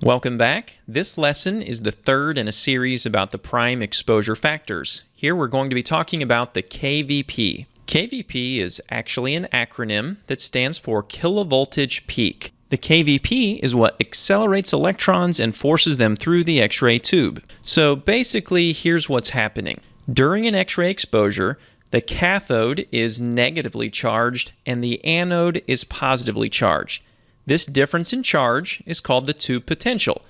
Welcome back. This lesson is the third in a series about the prime exposure factors. Here we're going to be talking about the KVP. KVP is actually an acronym that stands for kilovoltage peak. The KVP is what accelerates electrons and forces them through the X-ray tube. So basically, here's what's happening. During an X-ray exposure, the cathode is negatively charged and the anode is positively charged. This difference in charge is called the tube potential.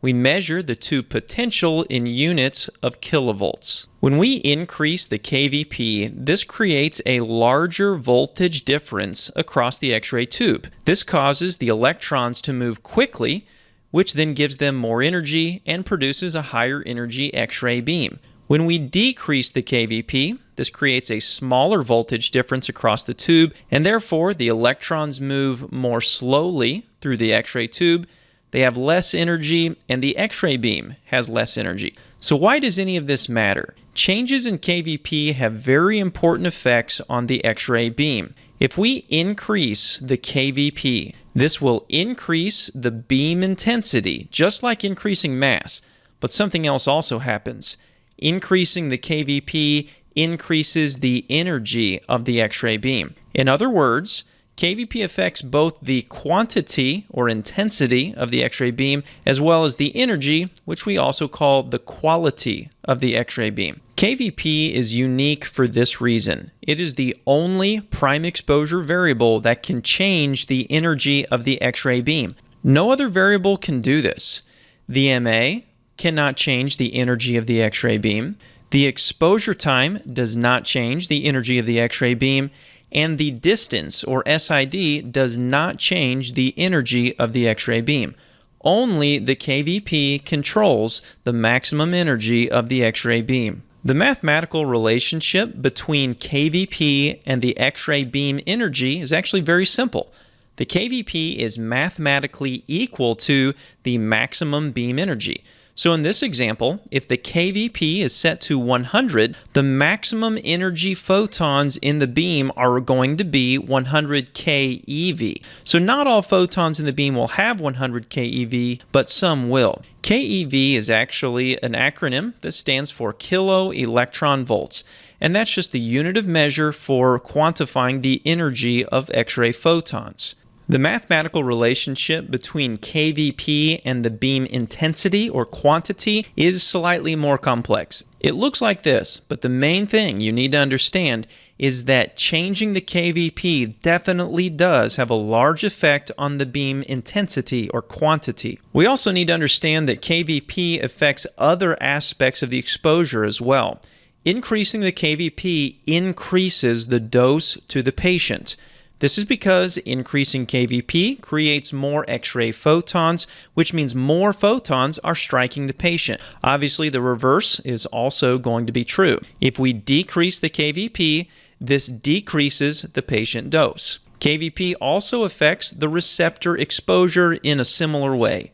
We measure the tube potential in units of kilovolts. When we increase the KVP, this creates a larger voltage difference across the X-ray tube. This causes the electrons to move quickly, which then gives them more energy and produces a higher energy X-ray beam. When we decrease the KVP, this creates a smaller voltage difference across the tube, and therefore the electrons move more slowly through the X-ray tube. They have less energy, and the X-ray beam has less energy. So why does any of this matter? Changes in KVP have very important effects on the X-ray beam. If we increase the KVP, this will increase the beam intensity, just like increasing mAs. But something else also happens. Increasing the KVP increases the energy of the X-ray beam. In other words, KVP affects both the quantity or intensity of the X-ray beam as well as the energy, which we also call the quality of the X-ray beam. KVP is unique for this reason. It is the only prime exposure variable that can change the energy of the X-ray beam. No other variable can do this. The MA cannot change the energy of the X-ray beam. The exposure time does not change the energy of the X-ray beam, and the distance, or SID, does not change the energy of the X-ray beam. Only the KVP controls the maximum energy of the X-ray beam. The mathematical relationship between KVP and the X-ray beam energy is actually very simple. The KVP is mathematically equal to the maximum beam energy. So in this example, if the KVP is set to 100, the maximum energy photons in the beam are going to be 100 keV. So not all photons in the beam will have 100 keV, but some will. keV is actually an acronym that stands for kilo electron volts and that's just the unit of measure for quantifying the energy of X-ray photons. The mathematical relationship between KVP and the beam intensity or quantity is slightly more complex. It looks like this, but the main thing you need to understand is that changing the KVP definitely does have a large effect on the beam intensity or quantity. We also need to understand that KVP affects other aspects of the exposure as well. Increasing the KVP increases the dose to the patient. This is because increasing KVP creates more X-ray photons, which means more photons are striking the patient. Obviously, the reverse is also going to be true. If we decrease the KVP, this decreases the patient dose. KVP also affects the receptor exposure in a similar way.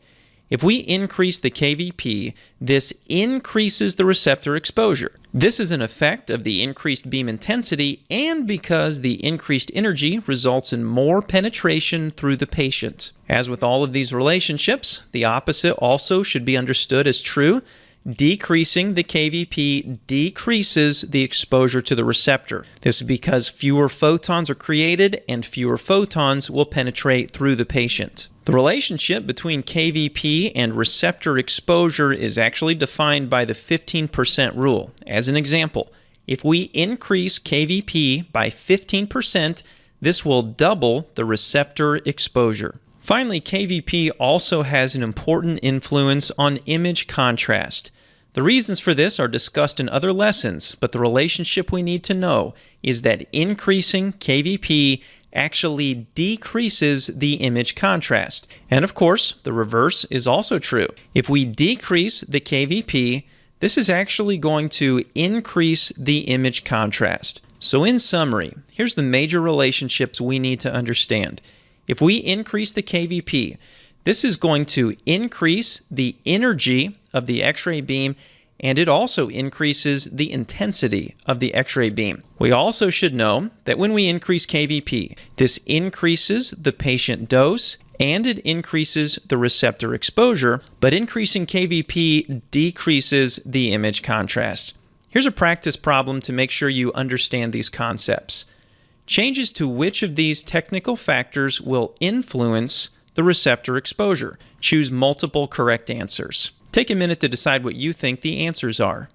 If we increase the KVP, this increases the receptor exposure. This is an effect of the increased beam intensity and because the increased energy results in more penetration through the patient. As with all of these relationships, the opposite also should be understood as true. Decreasing the KVP decreases the exposure to the receptor. This is because fewer photons are created and fewer photons will penetrate through the patient. The relationship between KVP and receptor exposure is actually defined by the 15% rule. As an example, if we increase KVP by 15%, this will double the receptor exposure. Finally, KVP also has an important influence on image contrast. The reasons for this are discussed in other lessons, but the relationship we need to know is that increasing KVP actually decreases the image contrast. And of course, the reverse is also true. If we decrease the KVP, this is actually going to increase the image contrast. So in summary, here's the major relationships we need to understand. If we increase the KVP, this is going to increase the energy of the X-ray beam and it also increases the intensity of the X-ray beam. We also should know that when we increase KVP, this increases the patient dose and it increases the receptor exposure, but increasing KVP decreases the image contrast. Here's a practice problem to make sure you understand these concepts. Changes to which of these technical factors will influence the receptor exposure. Choose multiple correct answers. Take a minute to decide what you think the answers are.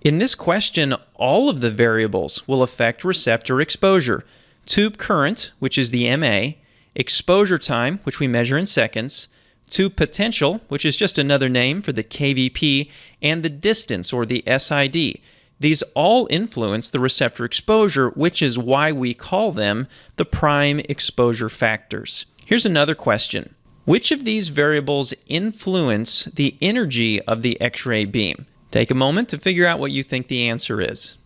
In this question, all of the variables will affect receptor exposure. Tube current, which is the MA, exposure time, which we measure in seconds, tube potential, which is just another name for the KVP, and the distance, or the SID. These all influence the receptor exposure, which is why we call them the prime exposure factors. Here's another question. Which of these variables influence the energy of the X-ray beam? Take a moment to figure out what you think the answer is.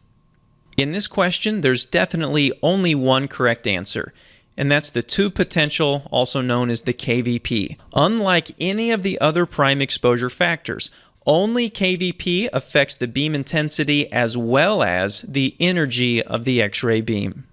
In this question, there's definitely only one correct answer, and that's the tube potential, also known as the KVP. Unlike any of the other prime exposure factors, only KVP affects the beam intensity as well as the energy of the X-ray beam.